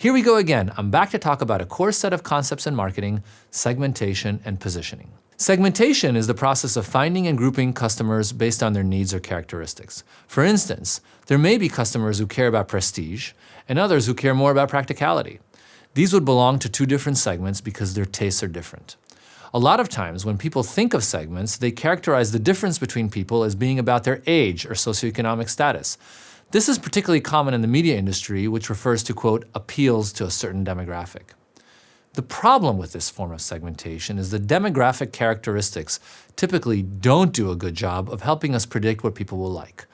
Here we go again. I'm back to talk about a core set of concepts in marketing, segmentation and positioning. Segmentation is the process of finding and grouping customers based on their needs or characteristics. For instance, there may be customers who care about prestige and others who care more about practicality. These would belong to two different segments because their tastes are different. A lot of times when people think of segments, they characterize the difference between people as being about their age or socioeconomic status. This is particularly common in the media industry, which refers to, quote, appeals to a certain demographic. The problem with this form of segmentation is the demographic characteristics typically don't do a good job of helping us predict what people will like.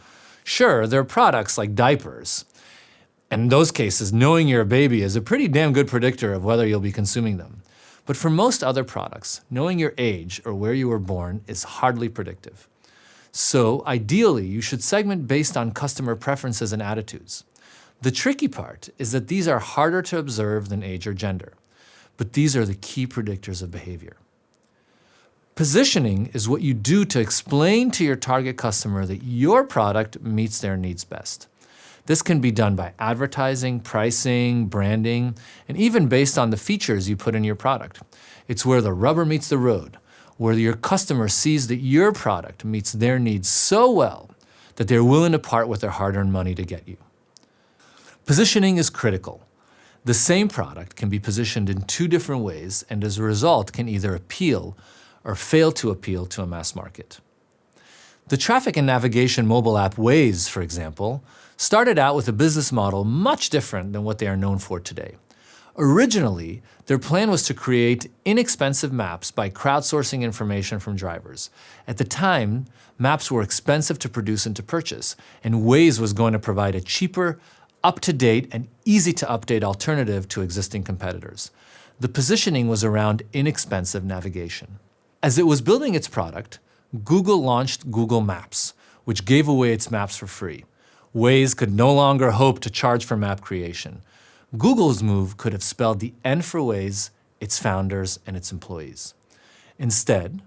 Sure, there are products like diapers. And in those cases, knowing you're a baby is a pretty damn good predictor of whether you'll be consuming them. But for most other products, knowing your age or where you were born is hardly predictive. So ideally, you should segment based on customer preferences and attitudes. The tricky part is that these are harder to observe than age or gender but these are the key predictors of behavior. Positioning is what you do to explain to your target customer that your product meets their needs best. This can be done by advertising, pricing, branding, and even based on the features you put in your product. It's where the rubber meets the road, where your customer sees that your product meets their needs so well that they're willing to part with their hard-earned money to get you. Positioning is critical. The same product can be positioned in two different ways and as a result can either appeal or fail to appeal to a mass market. The traffic and navigation mobile app Waze, for example, started out with a business model much different than what they are known for today. Originally, their plan was to create inexpensive maps by crowdsourcing information from drivers. At the time, maps were expensive to produce and to purchase, and Waze was going to provide a cheaper, up-to-date and easy to update alternative to existing competitors. The positioning was around inexpensive navigation. As it was building its product, Google launched Google Maps, which gave away its maps for free. Waze could no longer hope to charge for map creation. Google's move could have spelled the end for Waze, its founders, and its employees. Instead,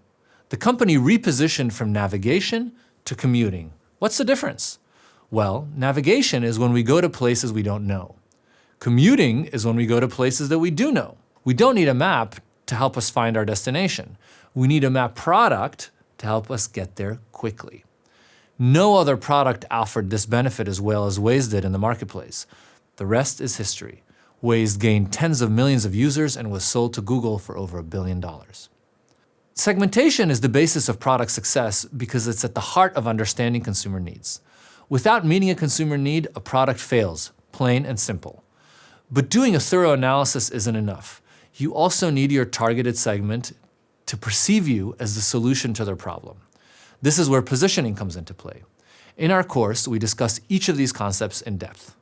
the company repositioned from navigation to commuting. What's the difference? Well, navigation is when we go to places we don't know. Commuting is when we go to places that we do know. We don't need a map to help us find our destination. We need a map product to help us get there quickly. No other product offered this benefit as well as Waze did in the marketplace. The rest is history. Waze gained tens of millions of users and was sold to Google for over a billion dollars. Segmentation is the basis of product success because it's at the heart of understanding consumer needs. Without meeting a consumer need, a product fails, plain and simple. But doing a thorough analysis isn't enough. You also need your targeted segment to perceive you as the solution to their problem. This is where positioning comes into play. In our course, we discuss each of these concepts in depth.